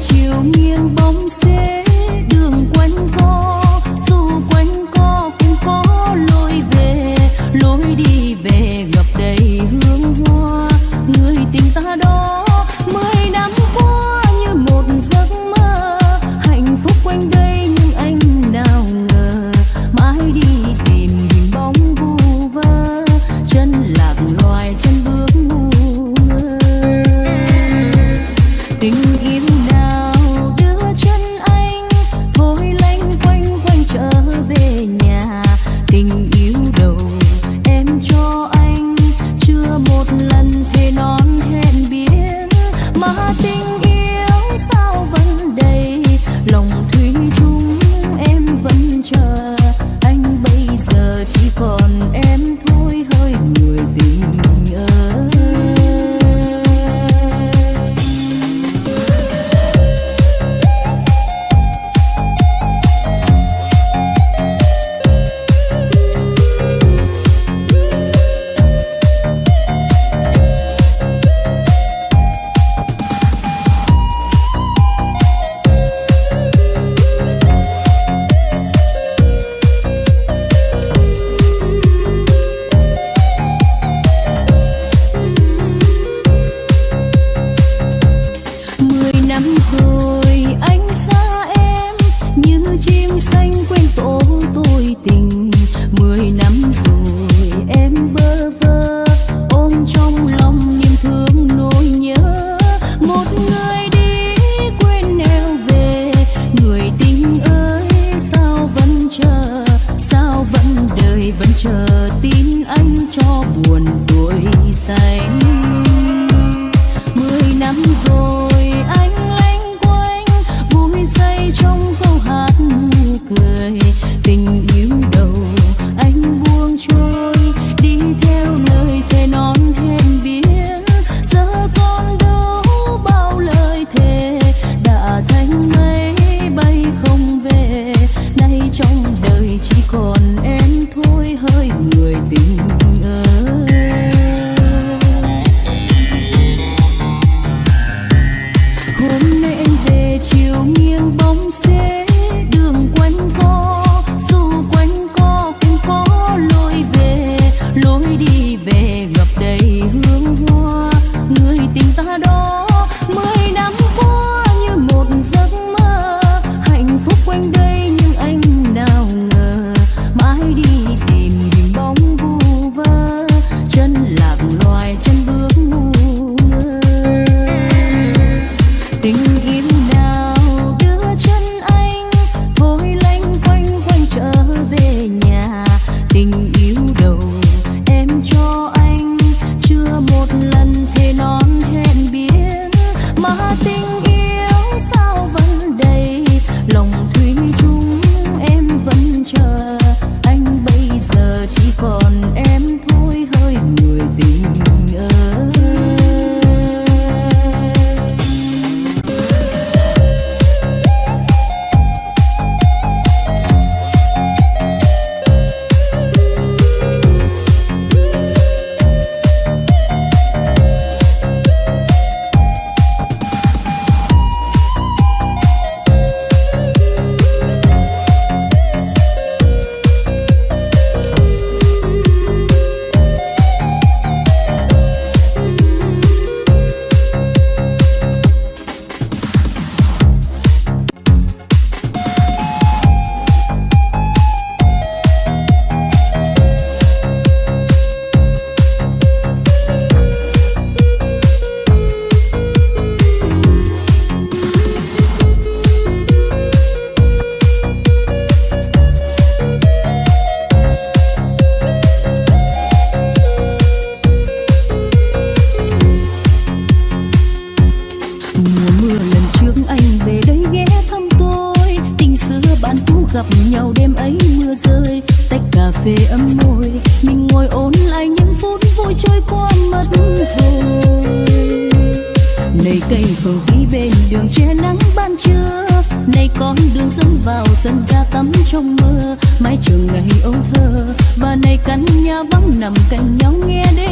chiều nghiêng bóng xế gặp nhau đêm ấy mưa rơi, tách cà phê ấm môi. Mình ngồi ôn lại những phút vui trôi qua mất rồi. Này cây phở ví bên đường che nắng ban trưa nay con đường dẫn vào sân ga tắm trong mưa. Mái trường ngày ấu thơ, và nay căn nhà vắng nằm cạnh nhau nghe đêm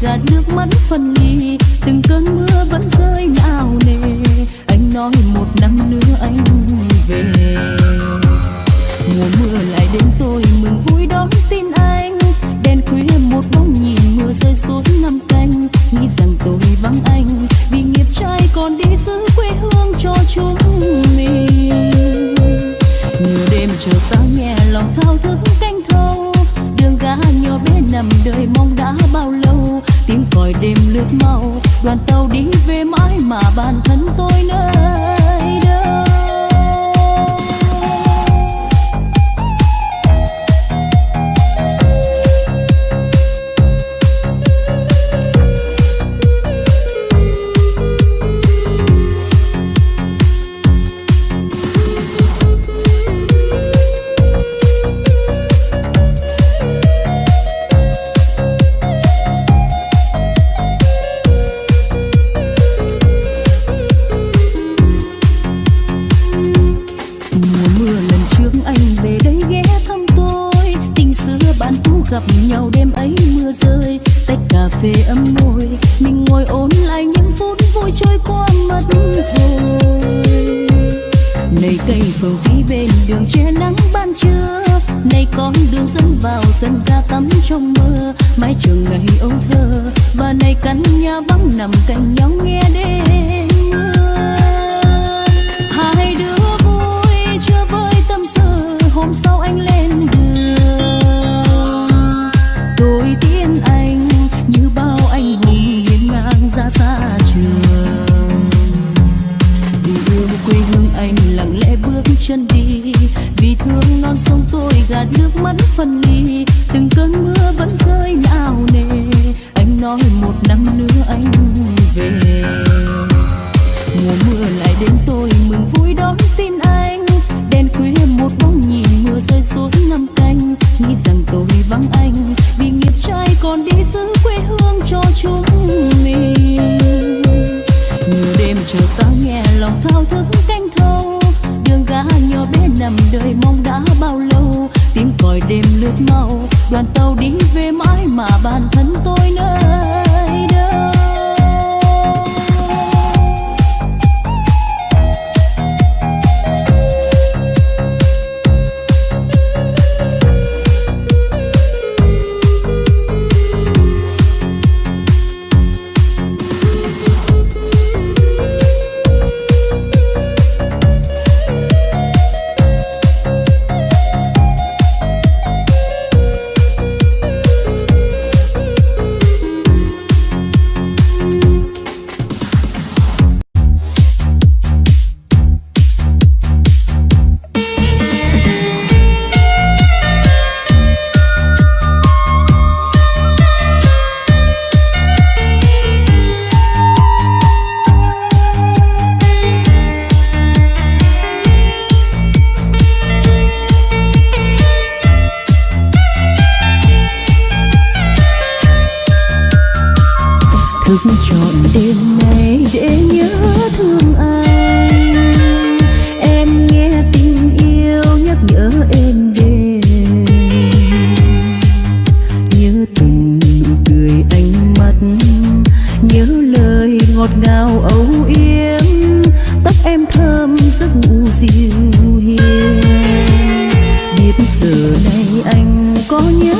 ra nước mắt phân ly, từng cơn mưa vẫn rơi não nề. Anh nói một năm nữa anh về. nước mau đoàn tàu đi về mãi mà bản thân canh nhà vắng nằm cạnh nhau nghe đêm. em đợi mong đã bao lâu? Tiếng còi đêm lướt mau, đoàn tàu đi về mãi mà bản thân tôi nơi ngào âu yếm, tóc em thơm giấc ngủ dịu hiền. Biết giờ này anh có nhớ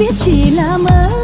biết chỉ là mơ